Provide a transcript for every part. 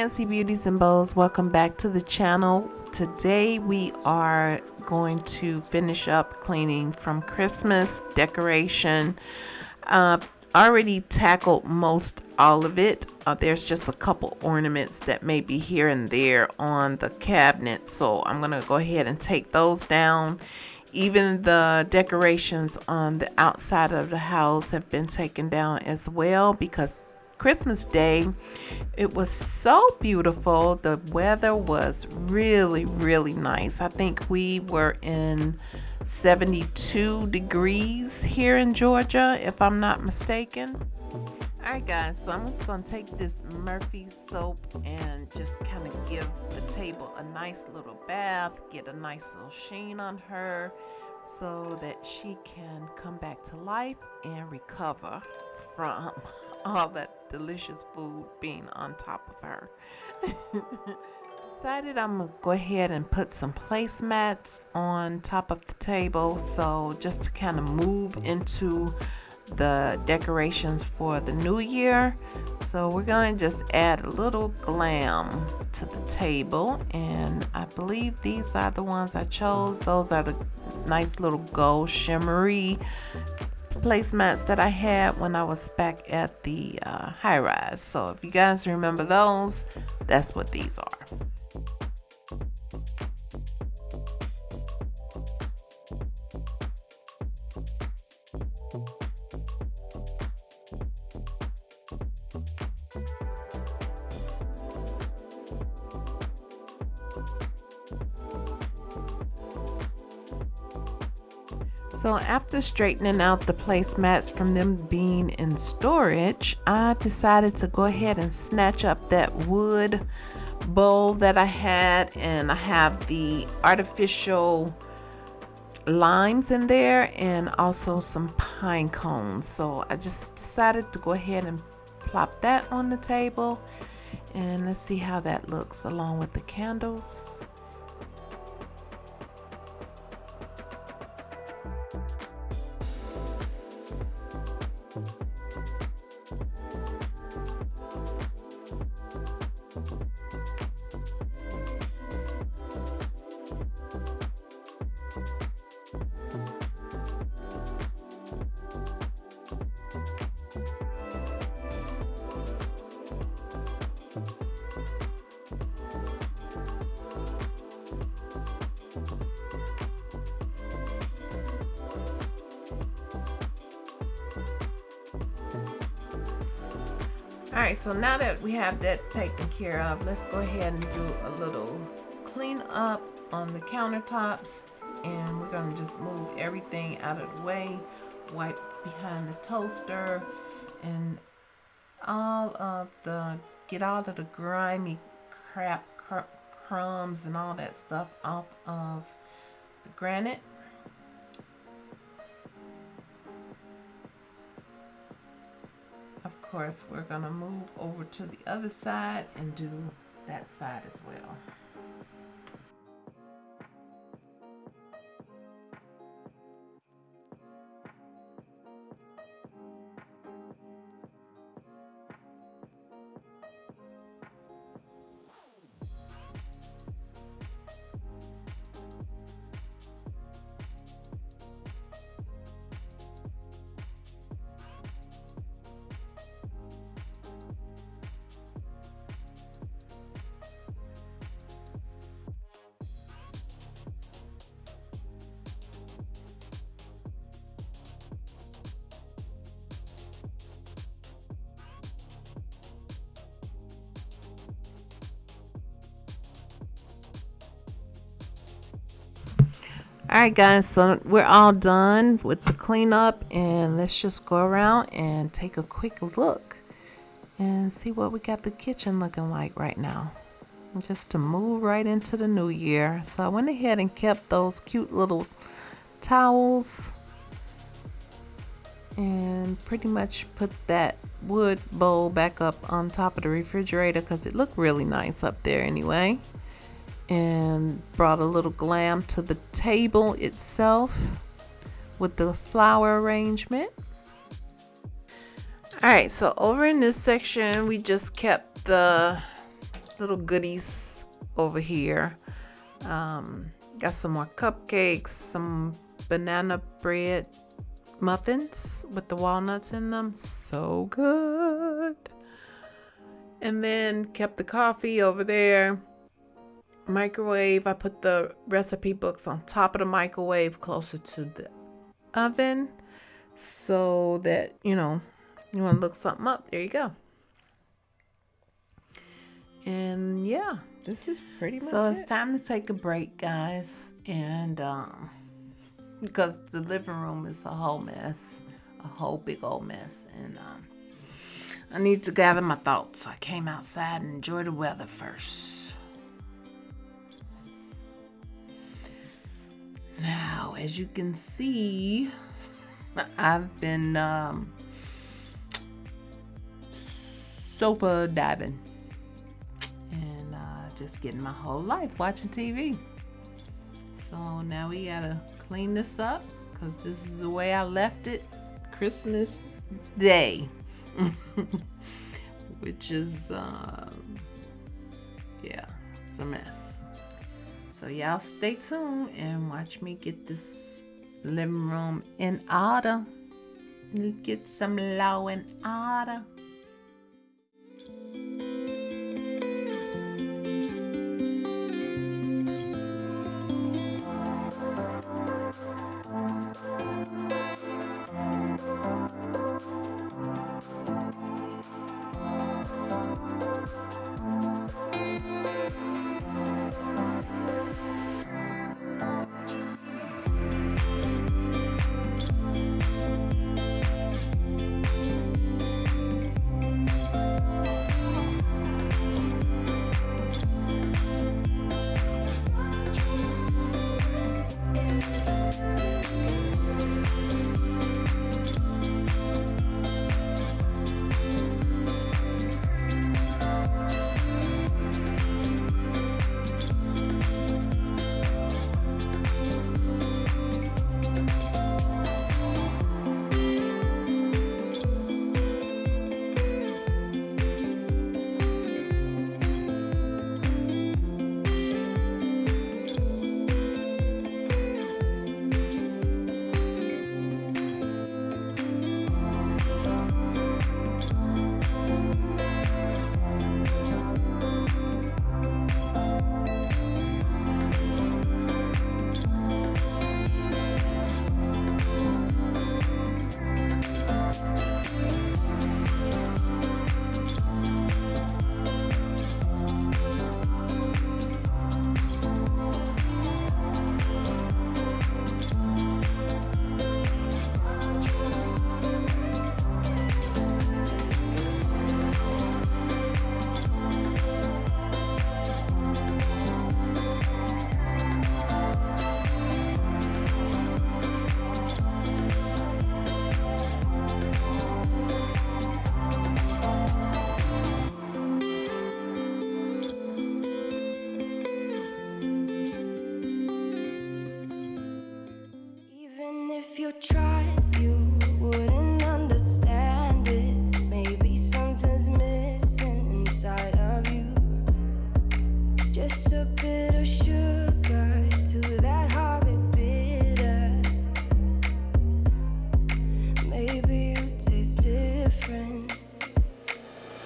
Nancy Beauties and Bows. Welcome back to the channel. Today we are going to finish up cleaning from Christmas decoration. Uh, already tackled most all of it. Uh, there's just a couple ornaments that may be here and there on the cabinet. So I'm to go ahead and take those down. Even the decorations on the outside of the house have been taken down as well because Christmas Day. It was so beautiful. The weather was really, really nice. I think we were in 72 degrees here in Georgia, if I'm not mistaken. Alright guys, so I'm just going to take this Murphy soap and just kind of give the table a nice little bath, get a nice little sheen on her so that she can come back to life and recover from all that delicious food being on top of her. Decided I'm gonna go ahead and put some placemats on top of the table. So just to kind of move into the decorations for the new year. So we're going to just add a little glam to the table. And I believe these are the ones I chose. Those are the nice little gold shimmery placemats that I had when I was back at the uh, high rise. So if you guys remember those, that's what these are. So after straightening out the placemats from them being in storage, I decided to go ahead and snatch up that wood bowl that I had and I have the artificial limes in there and also some pine cones. So I just decided to go ahead and plop that on the table and let's see how that looks along with the candles. All right so now that we have that taken care of let's go ahead and do a little clean up on the countertops and we're to just move everything out of the way wipe behind the toaster and all of the get all of the grimy crap cr crumbs and all that stuff off of the granite course, we're to move over to the other side and do that side as well. All right guys so we're all done with the cleanup and let's just go around and take a quick look and see what we got the kitchen looking like right now. Just to move right into the new year. So I went ahead and kept those cute little towels and pretty much put that wood bowl back up on top of the refrigerator because it looked really nice up there anyway and brought a little glam to the table itself with the flower arrangement. All right, so over in this section, we just kept the little goodies over here. Um, got some more cupcakes, some banana bread muffins with the walnuts in them. So good. And then kept the coffee over there. Microwave. I put the recipe books on top of the microwave closer to the oven so that, you know, you want to look something up. There you go. And yeah, this is pretty much So it. it's time to take a break, guys. And um, because the living room is a whole mess, a whole big old mess. And um, I need to gather my thoughts. So I came outside and enjoy the weather first. Now, as you can see, I've been um, sofa diving and uh, just getting my whole life watching TV. So now we gotta clean this up because this is the way I left it Christmas Day, which is, um, yeah, it's a mess. So y'all stay tuned and watch me get this living room in order. Get some law and order. Tried, you wouldn't understand it. Maybe something's missing inside of you. Just a bit of sugar to that bitter. Maybe you taste different.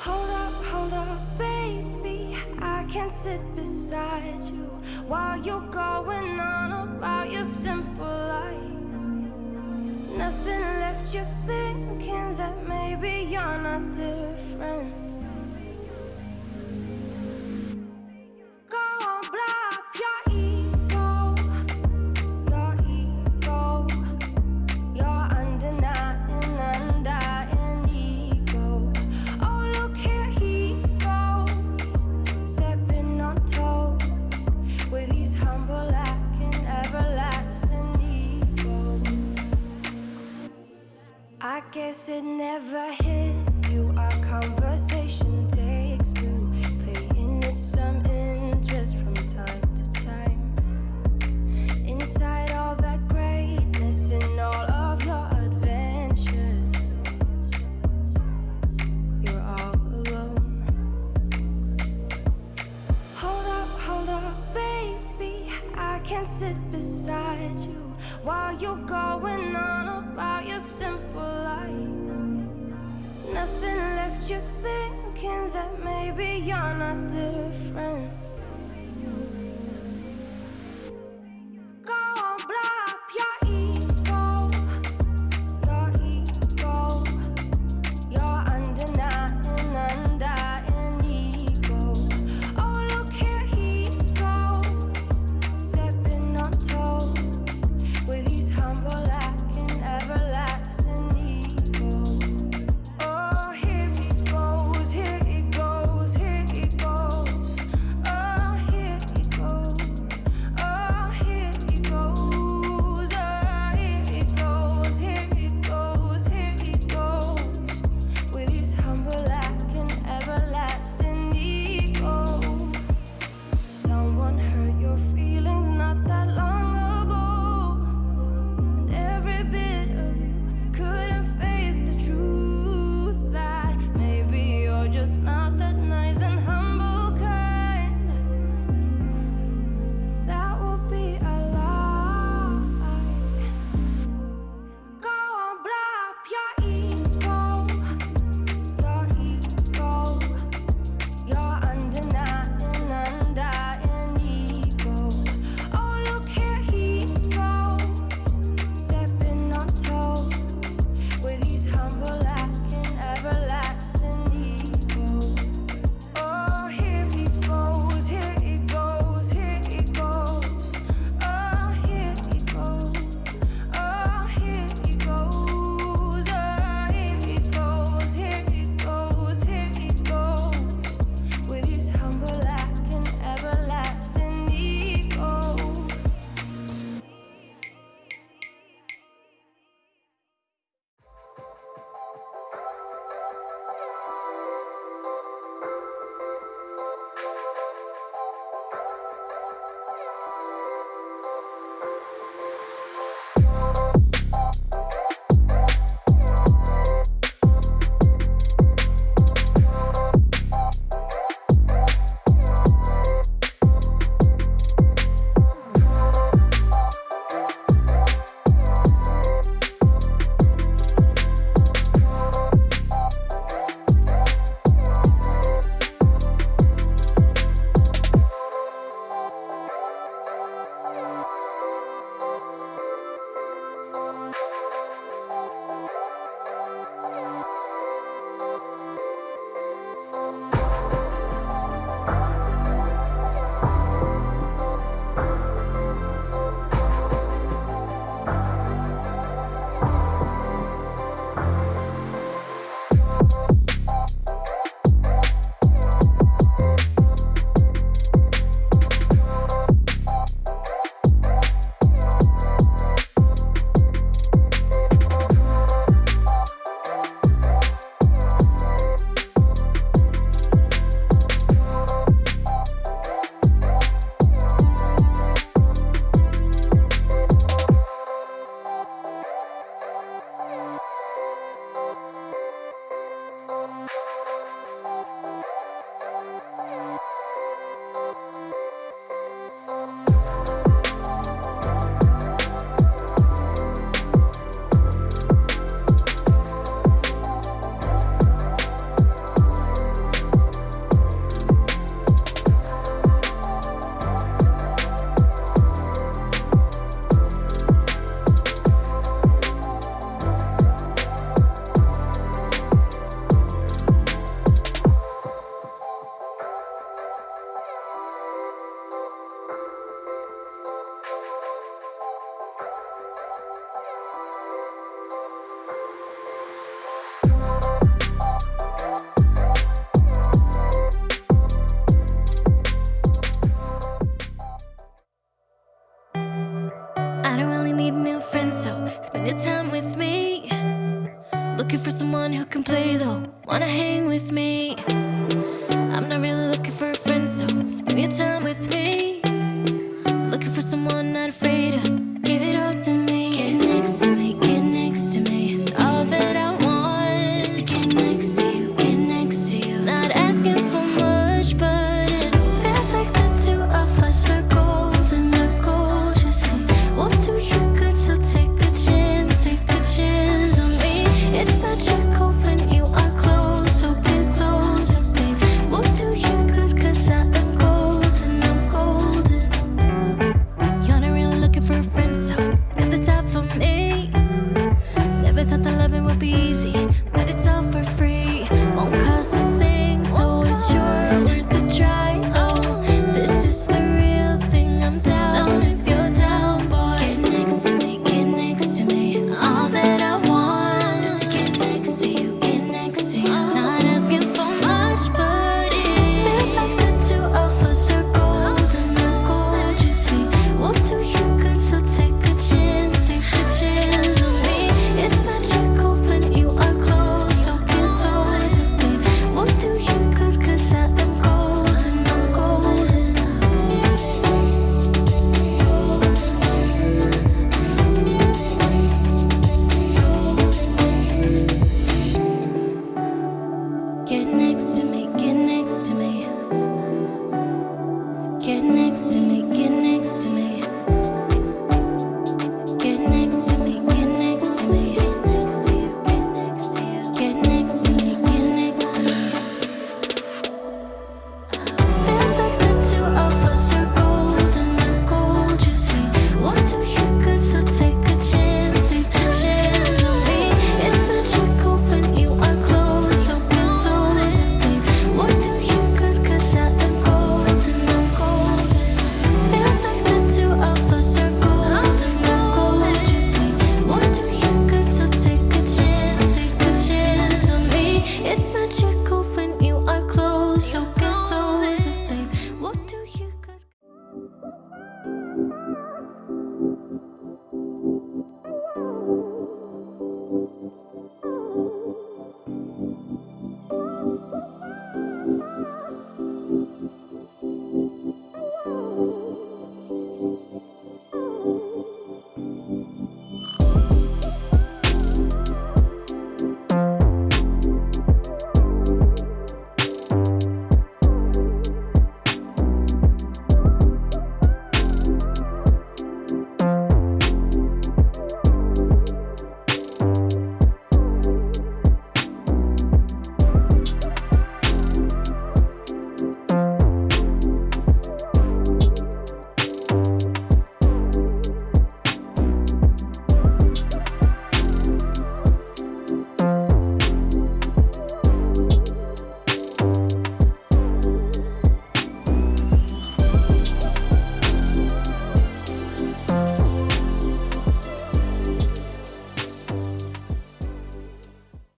Hold up, hold up, baby. I can sit beside you while you're going on about your simple life. Nothing left you thinking that maybe you're not different. Guess it never hit you thinking that maybe you're not different. Your time